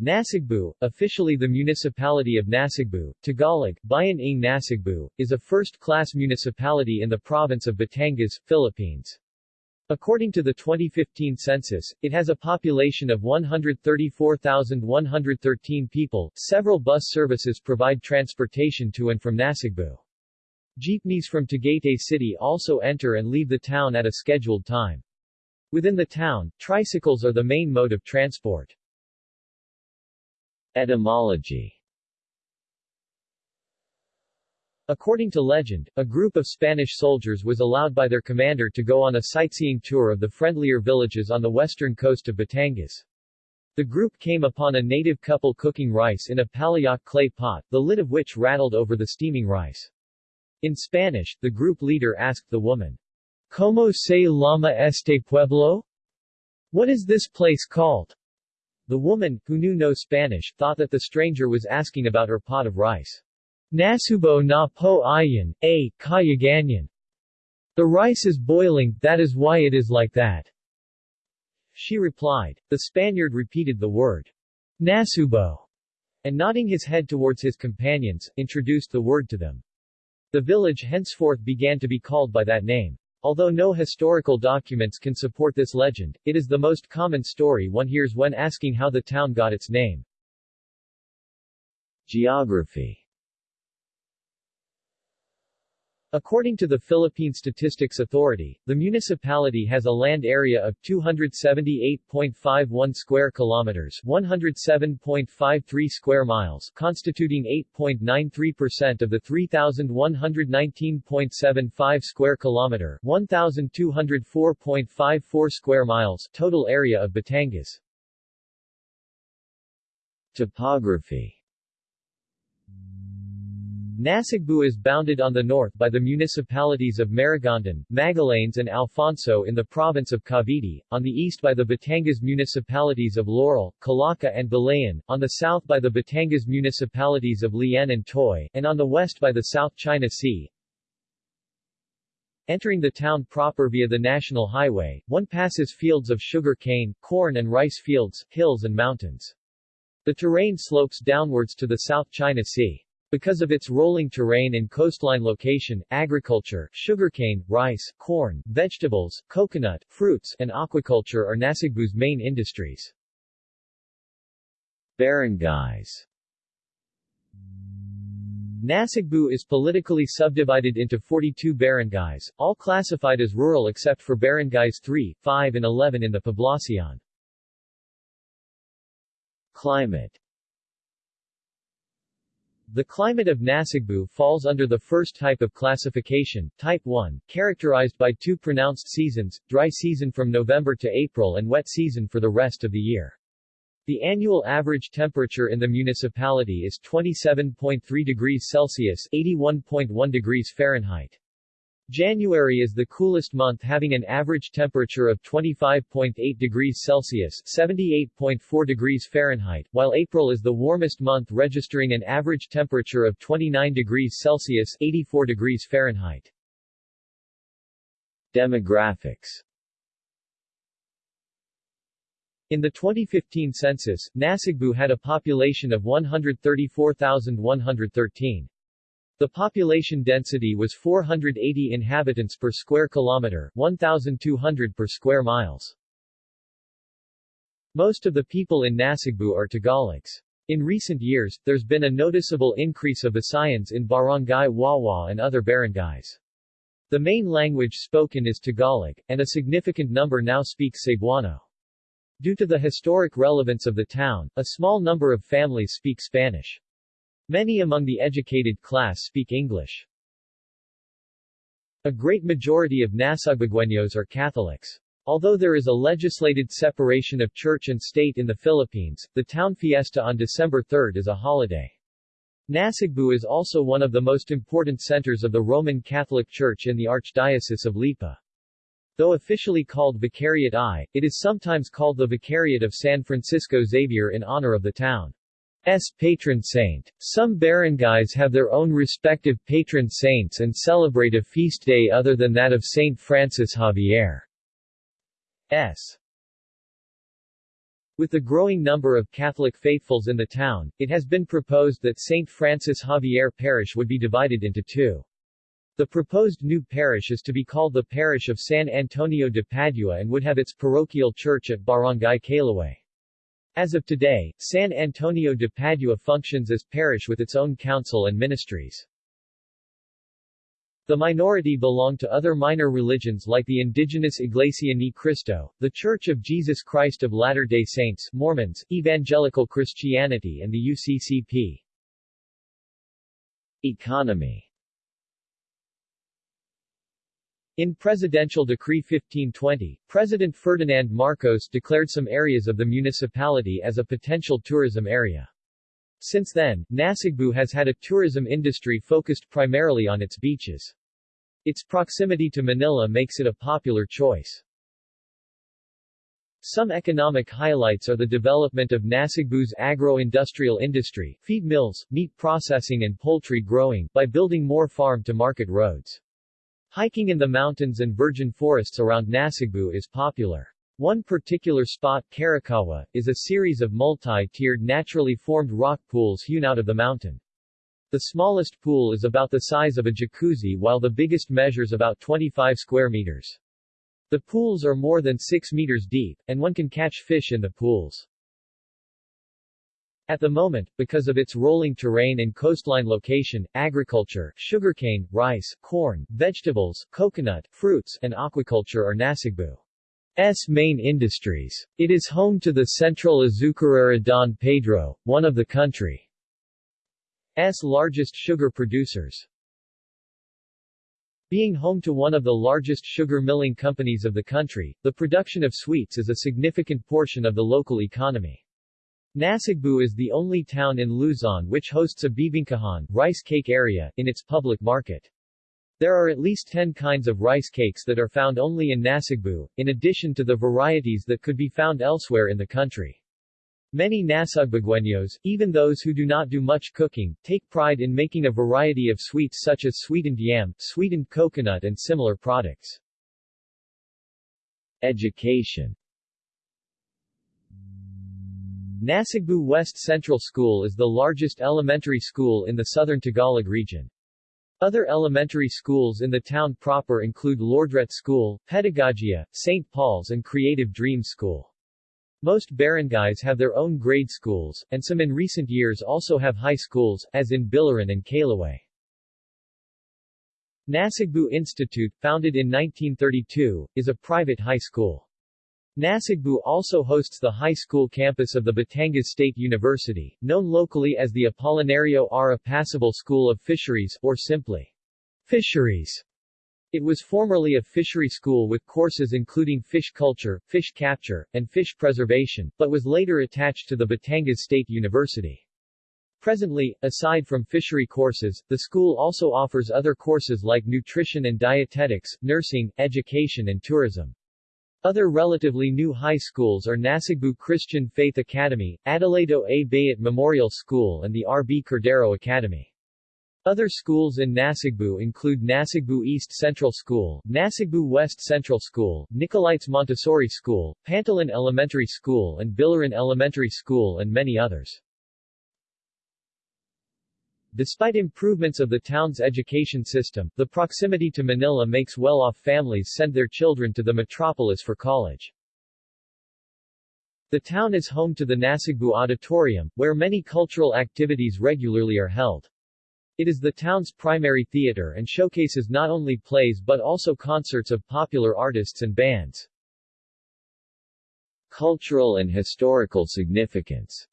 Nasugbu, officially the municipality of Nasugbu, Tagalog, Bayan ng Nasugbu, is a first-class municipality in the province of Batangas, Philippines. According to the 2015 census, it has a population of 134,113 people. Several bus services provide transportation to and from Nasugbu. Jeepneys from Tagaytay City also enter and leave the town at a scheduled time. Within the town, tricycles are the main mode of transport. Etymology According to legend, a group of Spanish soldiers was allowed by their commander to go on a sightseeing tour of the friendlier villages on the western coast of Batangas. The group came upon a native couple cooking rice in a palayok clay pot, the lid of which rattled over the steaming rice. In Spanish, the group leader asked the woman, ¿Cómo se llama este pueblo? What is this place called? The woman, who knew no Spanish, thought that the stranger was asking about her pot of rice. Nasubo na po ayan, a, kayaganyan. The rice is boiling, that is why it is like that. She replied. The Spaniard repeated the word, Nasubo, and nodding his head towards his companions, introduced the word to them. The village henceforth began to be called by that name. Although no historical documents can support this legend, it is the most common story one hears when asking how the town got its name. Geography According to the Philippine Statistics Authority, the municipality has a land area of 278.51 square kilometers, 107.53 square miles, constituting 8.93% of the 3119.75 square kilometer, 1204.54 square miles total area of Batangas. Topography Nasugbu is bounded on the north by the municipalities of Maragondon, Magallanes and Alfonso in the province of Cavite, on the east by the Batangas municipalities of Laurel, Calaca and Balayan, on the south by the Batangas municipalities of Lian and Tuy, and on the west by the South China Sea. Entering the town proper via the National Highway, one passes fields of sugar cane, corn and rice fields, hills and mountains. The terrain slopes downwards to the South China Sea. Because of its rolling terrain and coastline location, agriculture, sugarcane, rice, corn, vegetables, coconut, fruits, and aquaculture are Nasugbu's main industries. Barangays Nasugbu is politically subdivided into 42 barangays, all classified as rural except for barangays 3, 5 and 11 in the Poblacion. Climate the climate of Nasugbu falls under the first type of classification, Type 1, characterized by two pronounced seasons, dry season from November to April and wet season for the rest of the year. The annual average temperature in the municipality is 27.3 degrees Celsius 81.1 degrees Fahrenheit. January is the coolest month having an average temperature of 25.8 degrees Celsius 78.4 degrees Fahrenheit, while April is the warmest month registering an average temperature of 29 degrees Celsius 84 degrees Fahrenheit. Demographics In the 2015 census, Nasugbu had a population of 134,113. The population density was 480 inhabitants per square kilometer, 1,200 per square miles. Most of the people in Nasugbu are Tagalogs. In recent years, there's been a noticeable increase of Visayans in Barangay Wawa and other barangays. The main language spoken is Tagalog, and a significant number now speaks Cebuano. Due to the historic relevance of the town, a small number of families speak Spanish. Many among the educated class speak English. A great majority of Nasugbuenos are Catholics. Although there is a legislated separation of church and state in the Philippines, the town fiesta on December 3 is a holiday. Nasugbu is also one of the most important centers of the Roman Catholic Church in the Archdiocese of Lipa. Though officially called Vicariate I, it is sometimes called the Vicariate of San Francisco Xavier in honor of the town. S patron saint. Some barangays have their own respective patron saints and celebrate a feast day other than that of Saint Francis Xavier. S. With the growing number of Catholic faithfuls in the town, it has been proposed that St. Francis Xavier Parish would be divided into two. The proposed new parish is to be called the Parish of San Antonio de Padua and would have its parochial church at Barangay Kaylaway. As of today, San Antonio de Padua functions as parish with its own council and ministries. The minority belong to other minor religions like the indigenous Iglesia Ni Cristo, the Church of Jesus Christ of Latter-day Saints, Mormons, Evangelical Christianity and the UCCP. Economy In Presidential Decree 1520, President Ferdinand Marcos declared some areas of the municipality as a potential tourism area. Since then, Nasugbu has had a tourism industry focused primarily on its beaches. Its proximity to Manila makes it a popular choice. Some economic highlights are the development of Nasugbu's agro-industrial industry, feed mills, meat processing and poultry growing, by building more farm-to-market roads. Hiking in the mountains and virgin forests around Nasugbu is popular. One particular spot, Karakawa, is a series of multi-tiered naturally formed rock pools hewn out of the mountain. The smallest pool is about the size of a jacuzzi while the biggest measures about 25 square meters. The pools are more than 6 meters deep, and one can catch fish in the pools. At the moment, because of its rolling terrain and coastline location, agriculture, sugarcane, rice, corn, vegetables, coconut, fruits, and aquaculture are Nasugbu's main industries. It is home to the Central Azucarera Don Pedro, one of the country's largest sugar producers. Being home to one of the largest sugar milling companies of the country, the production of sweets is a significant portion of the local economy. Nasugbu is the only town in Luzon which hosts a bibingkahan rice cake area in its public market. There are at least 10 kinds of rice cakes that are found only in Nasugbu, in addition to the varieties that could be found elsewhere in the country. Many Nasugbueños, even those who do not do much cooking, take pride in making a variety of sweets such as sweetened yam, sweetened coconut and similar products. Education Nasugbu West Central School is the largest elementary school in the southern Tagalog region. Other elementary schools in the town proper include Lordret School, Pedagogia, St. Paul's and Creative Dreams School. Most barangays have their own grade schools, and some in recent years also have high schools, as in Biliran and Kaylaway. Nasugbu Institute, founded in 1932, is a private high school. Nasugbu also hosts the high school campus of the Batangas State University, known locally as the Apolinario R. Apacible School of Fisheries, or simply, Fisheries. It was formerly a fishery school with courses including fish culture, fish capture, and fish preservation, but was later attached to the Batangas State University. Presently, aside from fishery courses, the school also offers other courses like nutrition and dietetics, nursing, education and tourism. Other relatively new high schools are Nasugbu Christian Faith Academy, Adelado A. Bayat Memorial School and the R. B. Cordero Academy. Other schools in Nasugbu include Nasugbu East Central School, Nasugbu West Central School, Nicolaites Montessori School, Pantalan Elementary School and Biliran Elementary School and many others. Despite improvements of the town's education system, the proximity to Manila makes well-off families send their children to the metropolis for college. The town is home to the Nasugbu Auditorium, where many cultural activities regularly are held. It is the town's primary theater and showcases not only plays but also concerts of popular artists and bands. Cultural and historical significance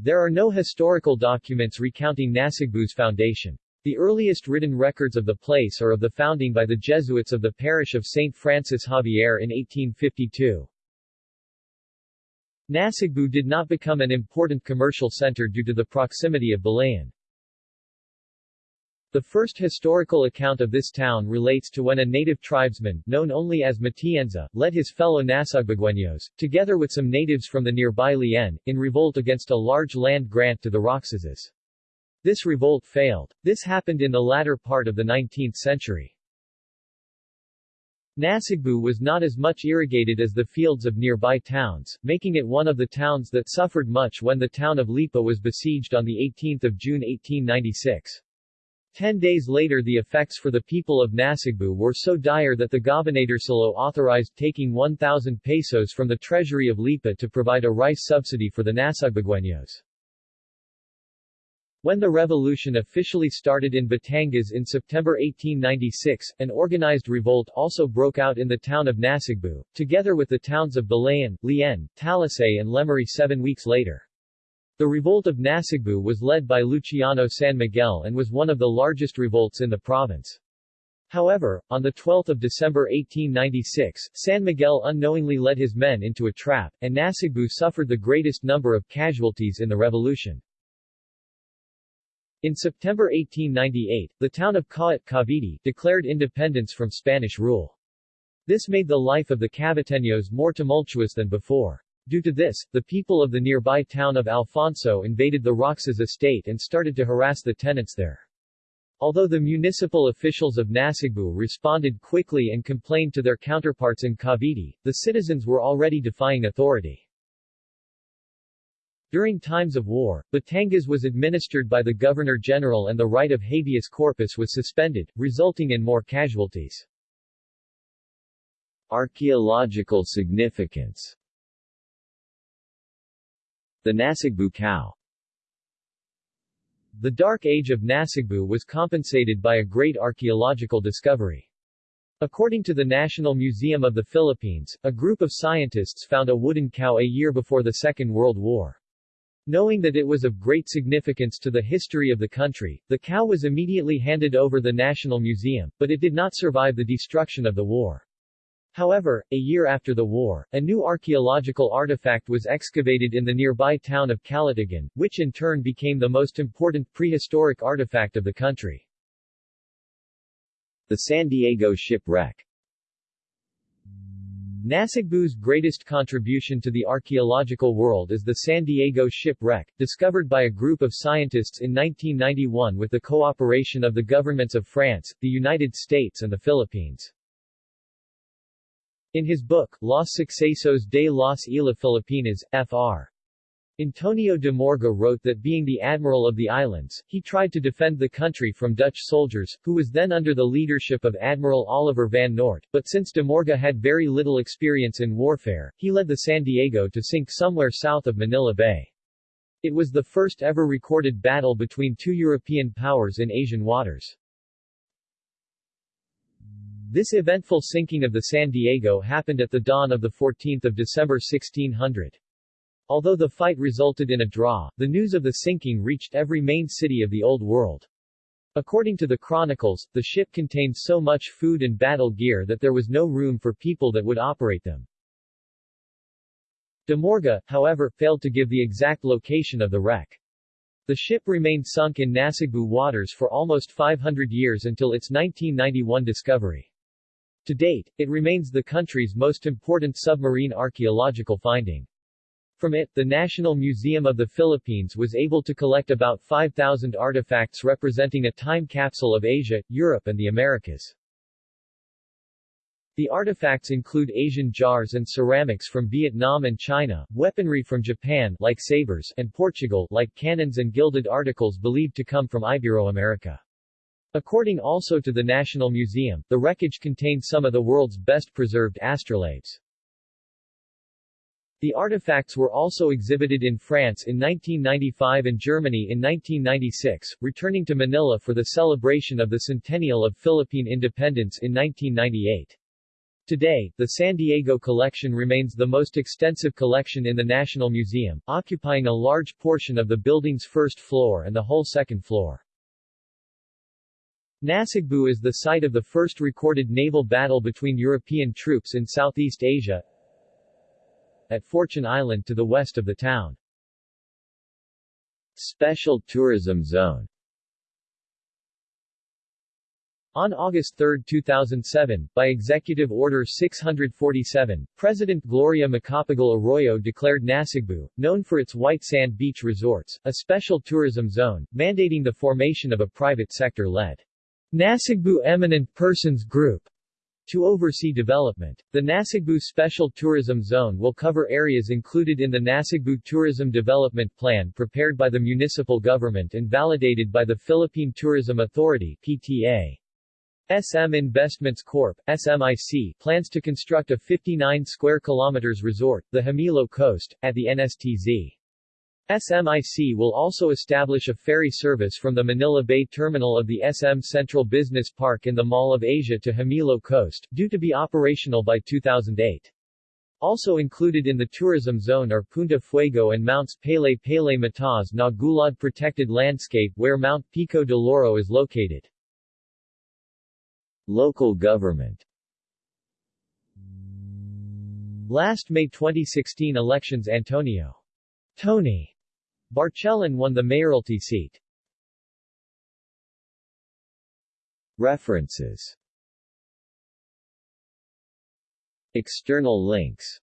There are no historical documents recounting Nasugbu's foundation. The earliest written records of the place are of the founding by the Jesuits of the parish of St. Francis Xavier in 1852. Nasugbu did not become an important commercial center due to the proximity of Balayan. The first historical account of this town relates to when a native tribesman, known only as Matienza, led his fellow Nasugbueños, together with some natives from the nearby Lian, in revolt against a large land grant to the Roxases. This revolt failed. This happened in the latter part of the 19th century. Nasugbu was not as much irrigated as the fields of nearby towns, making it one of the towns that suffered much when the town of Lipa was besieged on 18 June 1896. Ten days later the effects for the people of Nasugbu were so dire that the Gobernadorcillo authorized taking 1,000 pesos from the treasury of Lipa to provide a rice subsidy for the Nasugbueños. When the revolution officially started in Batangas in September 1896, an organized revolt also broke out in the town of Nasugbu, together with the towns of Balayan, Lian, Talisay and Lemery seven weeks later. The revolt of Nasugbu was led by Luciano San Miguel and was one of the largest revolts in the province. However, on 12 December 1896, San Miguel unknowingly led his men into a trap, and Nasugbu suffered the greatest number of casualties in the revolution. In September 1898, the town of Kawit Cavite declared independence from Spanish rule. This made the life of the Caviteños more tumultuous than before. Due to this, the people of the nearby town of Alfonso invaded the Roxas estate and started to harass the tenants there. Although the municipal officials of Nasugbu responded quickly and complained to their counterparts in Cavite, the citizens were already defying authority. During times of war, Batangas was administered by the Governor-General and the right of habeas corpus was suspended, resulting in more casualties. Archaeological significance The Nasugbu cow The Dark Age of Nasugbu was compensated by a great archaeological discovery. According to the National Museum of the Philippines, a group of scientists found a wooden cow a year before the Second World War. Knowing that it was of great significance to the history of the country, the cow was immediately handed over the National Museum, but it did not survive the destruction of the war. However, a year after the war, a new archaeological artifact was excavated in the nearby town of Calatagan, which in turn became the most important prehistoric artifact of the country. The San Diego shipwreck Nasugbu's greatest contribution to the archaeological world is the San Diego shipwreck, discovered by a group of scientists in 1991 with the cooperation of the governments of France, the United States and the Philippines. In his book, Los Sucesos de las Islas Filipinas, Fr. Antonio de Morga wrote that being the admiral of the islands, he tried to defend the country from Dutch soldiers, who was then under the leadership of Admiral Olivier van Noort, but since de Morga had very little experience in warfare, he led the San Diego to sink somewhere south of Manila Bay. It was the first ever recorded battle between two European powers in Asian waters. This eventful sinking of the San Diego happened at the dawn of 14 December 1600. Although the fight resulted in a draw, the news of the sinking reached every main city of the Old World. According to the chronicles, the ship contained so much food and battle gear that there was no room for people that would operate them. De Morga, however, failed to give the exact location of the wreck. The ship remained sunk in Nasugbu waters for almost 500 years until its 1991 discovery. To date, it remains the country's most important submarine archaeological finding. From it, the National Museum of the Philippines was able to collect about 5,000 artifacts representing a time capsule of Asia, Europe and the Americas. The artifacts include Asian jars and ceramics from Vietnam and China, weaponry from Japan like sabers and Portugal like cannons and gilded articles believed to come from Ibero-America. According also to the National Museum, the wreckage contained some of the world's best preserved astrolabes. The artifacts were also exhibited in France in 1995 and Germany in 1996, returning to Manila for the celebration of the centennial of Philippine independence in 1998. Today, the San Diego collection remains the most extensive collection in the National Museum, occupying a large portion of the building's first floor and the whole second floor. Nasugbu is the site of the first recorded naval battle between European troops in Southeast Asia, at Fortune Island to the west of the town. Special Tourism Zone on August 3, 2007, by Executive Order 647, President Gloria Macapagal Arroyo declared Nasugbu, known for its white sand beach resorts, a special tourism zone, mandating the formation of a private sector-led Nasugbu Eminent Persons Group to oversee development. The Nasugbu Special Tourism Zone will cover areas included in the Nasugbu Tourism Development Plan prepared by the municipal government and validated by the Philippine Tourism Authority PTA. SM Investments Corp. SMIC plans to construct a 59 square kilometers resort, the Hamilo Coast, at the NSTZ. SMIC will also establish a ferry service from the Manila Bay terminal of the SM Central Business Park in the Mall of Asia to Hamilo Coast, due to be operational by 2008. Also included in the tourism zone are Punta Fuego and Mounts Palay Palay Mataas na Gulod protected landscape where Mount Pico de Loro is located. Local government Last May 2016 elections Antonio Tony Barcelon won the mayoralty seat. References External links